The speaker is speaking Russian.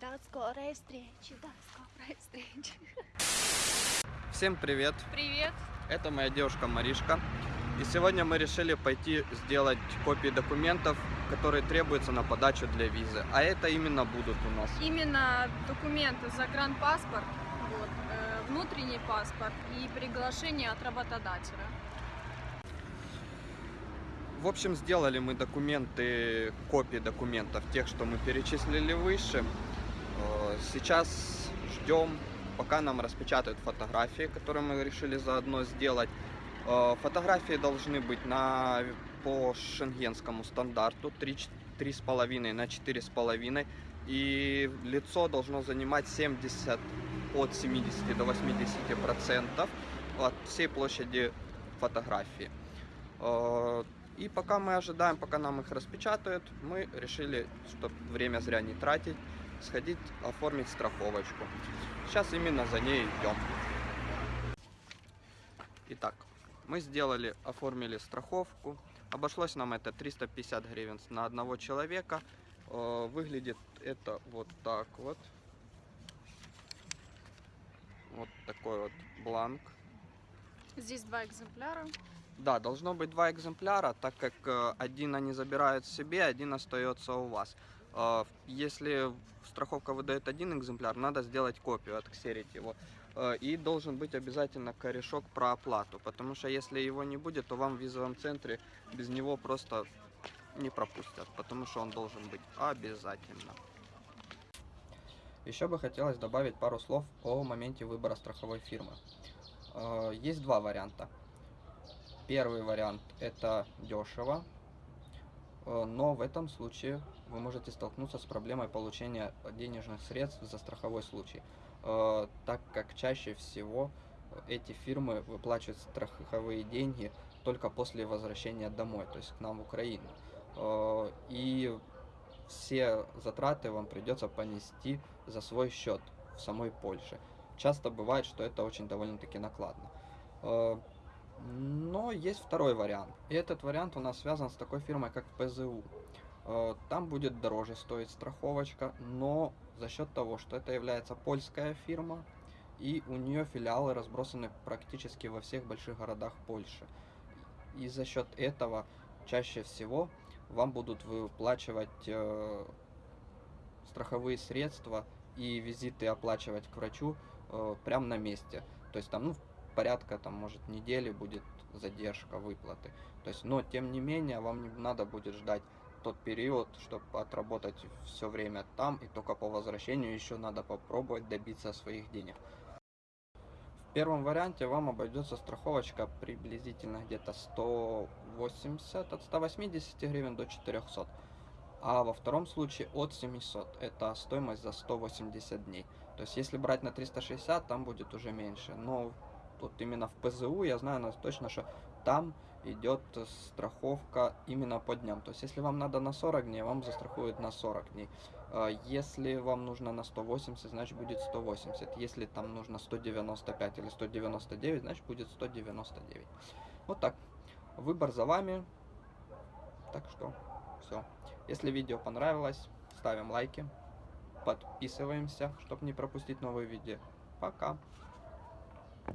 До скорой встречи, до скорой встречи. Всем привет! Привет. Это моя девушка Маришка. И сегодня мы решили пойти сделать копии документов, которые требуются на подачу для визы. А это именно будут у нас. Именно документы загранпаспорт, вот, э, внутренний паспорт и приглашение от работодателя. В общем, сделали мы документы, копии документов, тех, что мы перечислили выше. Э, Сейчас ждем, пока нам распечатают фотографии, которые мы решили заодно сделать. Э, Фотографии должны быть на, по шенгенскому стандарту 3,5 на 4,5. И лицо должно занимать 70 от 70 до 80 процентов от всей площади фотографии. И пока мы ожидаем, пока нам их распечатают, мы решили, чтобы время зря не тратить, сходить оформить страховочку. Сейчас именно за ней идем. Итак, мы сделали, оформили страховку. Обошлось нам это 350 гривен на одного человека. Э, Выглядит это вот так вот. Вот такой вот бланк. Здесь два экземпляра. Да, должно быть два экземпляра, так как э, один они забирают себе, один остается у вас. Э, Если страховка выдает один экземпляр, надо сделать копию, отксерить его. Э, И должен быть обязательно корешок про оплату, потому что если его не будет, то вам в визовом центре без него просто не пропустят, потому что он должен быть обязательно. Еще бы хотелось добавить пару слов о моменте выбора страховой фирмы. Есть два варианта. Первый вариант это дешево, э, но в этом случае вы можете столкнуться с проблемой получения денежных средств за страховой случай, э, так как чаще всего эти фирмы выплачивают страховые деньги только после возвращения домой, то есть к нам в Украину. Э, И все затраты вам придется понести за свой счет в самой Польше. Часто бывает, что это очень довольно-таки накладно. Но есть второй вариант. И этот вариант у нас связан с такой фирмой, как ПЗУ. Э, Там будет дороже стоить страховочка, но за счет того, что это является польская фирма, и у нее филиалы разбросаны практически во всех больших городах Польши. И за счет этого чаще всего вам будут выплачивать э, страховые средства и визиты оплачивать к врачу э, прямо на месте. То есть там, ну, порядка, там, может, недели будет задержка выплаты. То есть, но, тем не менее, вам не надо будет ждать тот период, чтобы отработать все время там, и только по возвращению еще надо попробовать добиться своих денег. В первом варианте вам обойдется страховочка приблизительно где-то 180, от 180 гривен до 400. А во втором случае от 700. Это стоимость за 180 дней. То есть если брать на 360, там будет уже меньше. Но вот именно в ПЗУ я знаю нас точно, что там идет страховка именно по дням. То есть если вам надо на 40 дней, вам застрахуют на 40 дней. А Если вам нужно на 180, значит будет 180. Если там нужно 195 или 199, значит будет 199. Вот так. Выбор за вами. Так что все. Если видео понравилось, ставим лайки, подписываемся, чтобы не пропустить новые видео. Пока.